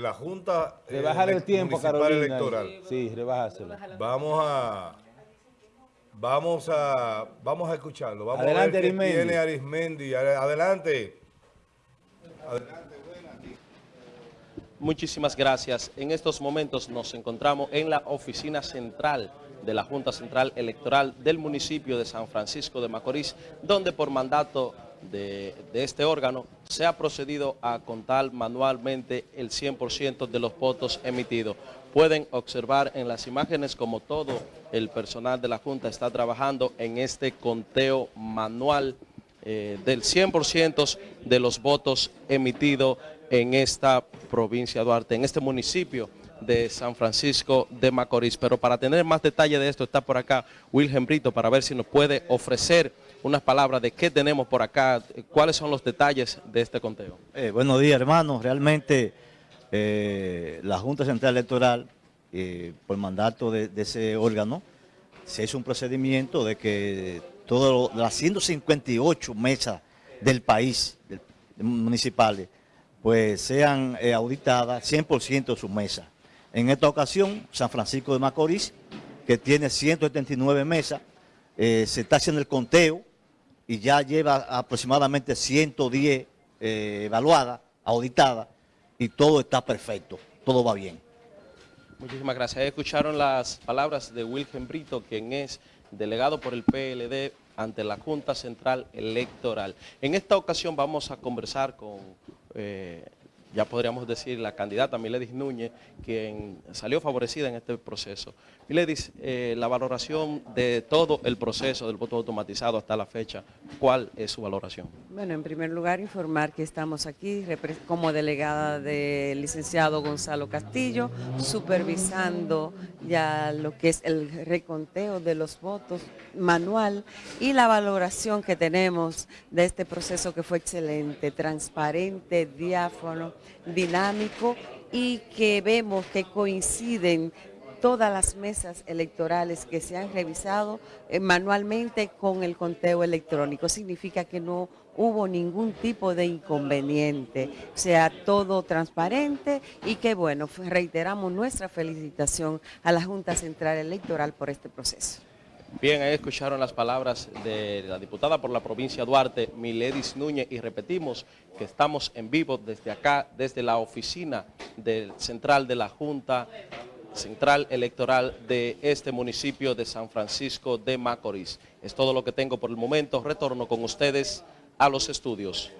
la Junta eh, Rebajar el tiempo, Municipal Carolina. Electoral. Sí, rebájaselo. Vamos a... Vamos a, vamos a escucharlo. Vamos Adelante, a ver qué Arismendi. tiene Arismendi. Ade- Adelante. Muchísimas gracias. En estos momentos nos encontramos en la oficina central de la Junta Central Electoral del municipio de San Francisco de Macorís, donde por mandato de, este órgano se ha procedido a contar manualmente el 100% de los votos emitidos. Pueden observar en las imágenes como todo el personal de la Junta está trabajando en este conteo manual eh, del 100% de los votos emitidos en esta provincia de Duarte, en este municipio de San Francisco de Macorís. Pero para tener más detalle de esto está por acá Wilhelm Brito para ver si nos puede ofrecer unas palabras de qué tenemos por acá, eh, cuáles son los detalles de este conteo. Eh, buenos días, hermanos. Realmente eh, la Junta Central Electoral, eh, por mandato de, ese órgano, se hizo un procedimiento de que todas las 158 mesas del país, municipales, pues sean eh, auditadas 100% de sus mesas. En esta ocasión, San Francisco de Macorís, que tiene 179 mesas, se está haciendo el conteo y ya lleva aproximadamente 110 eh, evaluadas, auditadas, y todo está perfecto, todo va bien. Muchísimas gracias. Escucharon las palabras de Wilhelm Brito, quien es delegado por el PLD ante la Junta Central Electoral. En esta ocasión vamos a conversar con, eh, ya podríamos decir, la candidata Miledis Núñez, quien salió favorecida en este proceso. Miledis, eh, la valoración de todo el proceso del voto automatizado hasta la fecha, ¿cuál es su valoración? Bueno, en primer lugar, informar que estamos aquí como delegada del licenciado Gonzalo Castillo, supervisando ya lo que es el reconteo de los votos manual y la valoración que tenemos de este proceso que fue excelente, transparente, diáfano, dinámico y que vemos que coinciden todas las mesas electorales que se han revisado eh, manualmente con el conteo electrónico. Significa que no hubo ningún tipo de inconveniente, o sea, todo transparente y que bueno, reiteramos nuestra felicitación a la Junta Central Electoral por este proceso. Bien, ahí escucharon las palabras de la diputada por la provincia Duarte, Miledis Núñez, y repetimos que estamos en vivo desde acá, desde la oficina del central de la Junta Central Electoral de este municipio de San Francisco de Macorís. Es todo lo que tengo por el momento. Retorno con ustedes a los estudios.